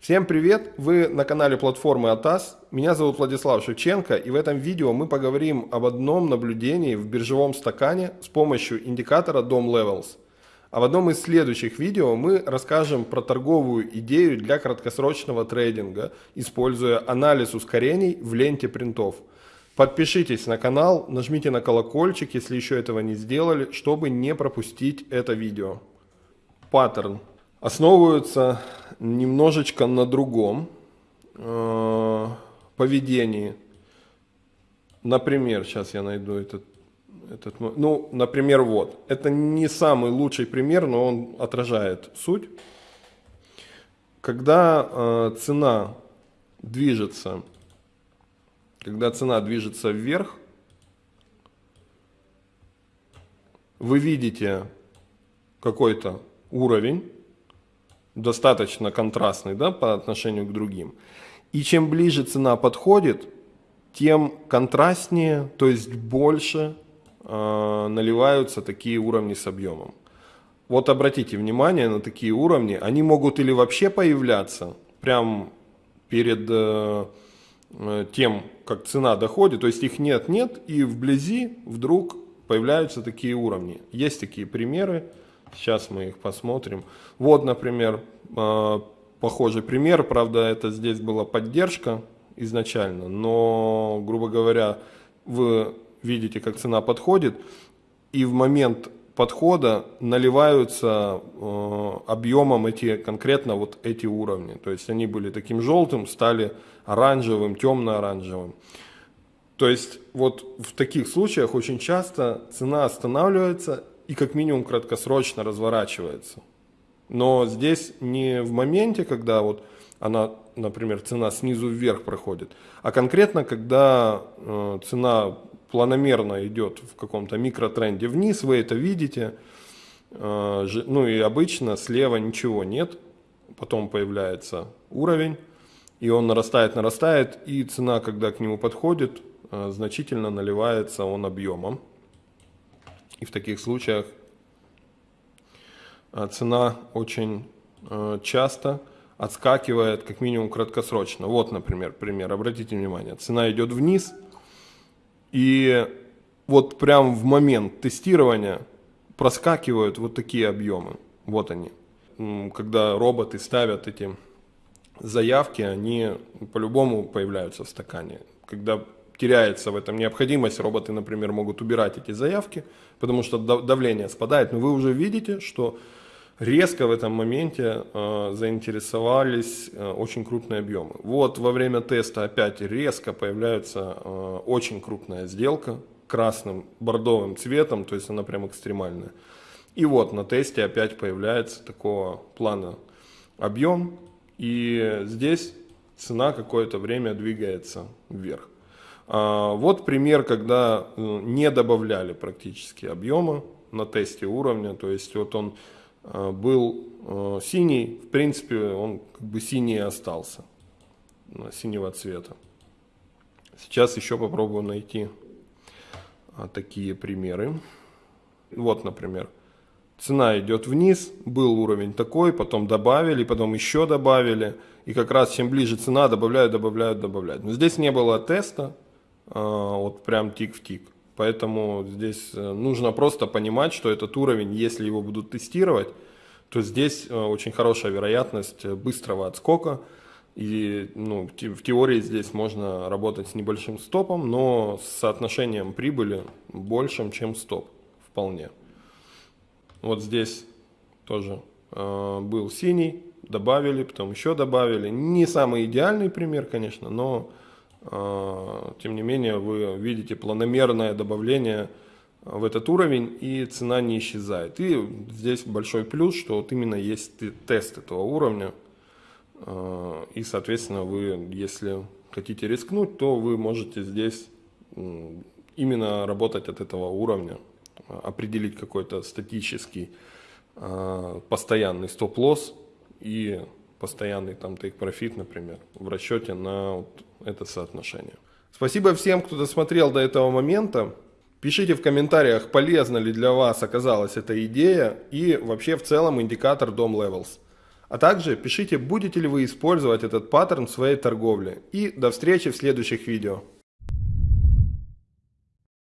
Всем привет! Вы на канале платформы АТАС. Меня зовут Владислав Шевченко и в этом видео мы поговорим об одном наблюдении в биржевом стакане с помощью индикатора DOM Levels. А в одном из следующих видео мы расскажем про торговую идею для краткосрочного трейдинга, используя анализ ускорений в ленте принтов. Подпишитесь на канал, нажмите на колокольчик, если еще этого не сделали, чтобы не пропустить это видео. Паттерн основываются немножечко на другом э, поведении. Например, сейчас я найду этот, этот, ну, например, вот. Это не самый лучший пример, но он отражает суть. Когда э, цена движется, когда цена движется вверх, вы видите какой-то уровень, достаточно контрастный да, по отношению к другим. И чем ближе цена подходит, тем контрастнее, то есть больше э, наливаются такие уровни с объемом. Вот обратите внимание на такие уровни, они могут или вообще появляться прям перед э, э тем, как цена доходит, то есть их нет-нет, и вблизи вдруг появляются такие уровни. Есть такие примеры, Сейчас мы их посмотрим. Вот, например, а, похожий пример. Правда, это здесь была поддержка изначально, но, грубо говоря, вы видите, как цена подходит, и в момент подхода наливаются э, объемом эти конкретно вот эти уровни. То есть они были таким желтым, стали оранжевым, темно-оранжевым. То есть вот в таких случаях очень часто цена останавливается и как минимум краткосрочно разворачивается. Но здесь не в моменте, когда вот она, например, цена снизу вверх проходит, а конкретно, когда э, цена планомерно идет в каком-то микротренде вниз, вы это видите, э, ну и обычно слева ничего нет, потом появляется уровень, и он нарастает, нарастает, и цена, когда к нему подходит, э, значительно наливается он объемом. И в таких случаях а, цена очень а, часто отскакивает как минимум краткосрочно. Вот, например, пример. Обратите внимание, цена идет вниз, и вот прям в момент тестирования проскакивают вот такие объемы. Вот они. Когда роботы ставят эти заявки, они по-любому появляются в стакане. Когда теряется в этом необходимость, роботы, например, могут убирать эти заявки, потому что давление спадает, но вы уже видите, что резко в этом моменте э, заинтересовались э, очень крупные объемы. Вот во время теста опять резко появляется э, очень крупная сделка красным бордовым цветом, то есть она прям экстремальная. И вот на тесте опять появляется такого плана объем, и здесь цена какое-то время двигается вверх. А, вот пример, когда э, не добавляли практически объема на тесте уровня, то есть вот он э, был э, синий, в принципе он как бы синий остался, синего цвета. Сейчас еще попробую найти а, такие примеры. Вот, например, цена идет вниз, был уровень такой, потом добавили, потом еще добавили, и как раз чем ближе цена, добавляют, добавляют, добавляют. Но здесь не было теста, вот прям тик в тик. Поэтому здесь э, нужно просто понимать, что этот уровень, если его будут тестировать, то здесь э, очень хорошая вероятность быстрого отскока. И ну, в теории здесь можно работать с небольшим стопом, но с соотношением прибыли большим, чем стоп. Вполне. Вот здесь тоже э, был синий, добавили, потом еще добавили. Не самый идеальный пример, конечно, но тем не менее вы видите планомерное добавление в этот уровень и цена не исчезает. И здесь большой плюс, что вот именно есть тест этого уровня. А, и соответственно вы, если хотите рискнуть, то вы можете здесь именно работать от этого уровня, определить какой-то статический а, постоянный стоп-лосс и постоянный там profit, например, в расчете на это соотношение. Спасибо всем, кто досмотрел до этого момента. Пишите в комментариях, полезна ли для вас оказалась эта идея и вообще в целом индикатор DOM Levels. А также пишите, будете ли вы использовать этот паттерн в своей торговле. И до встречи в следующих видео.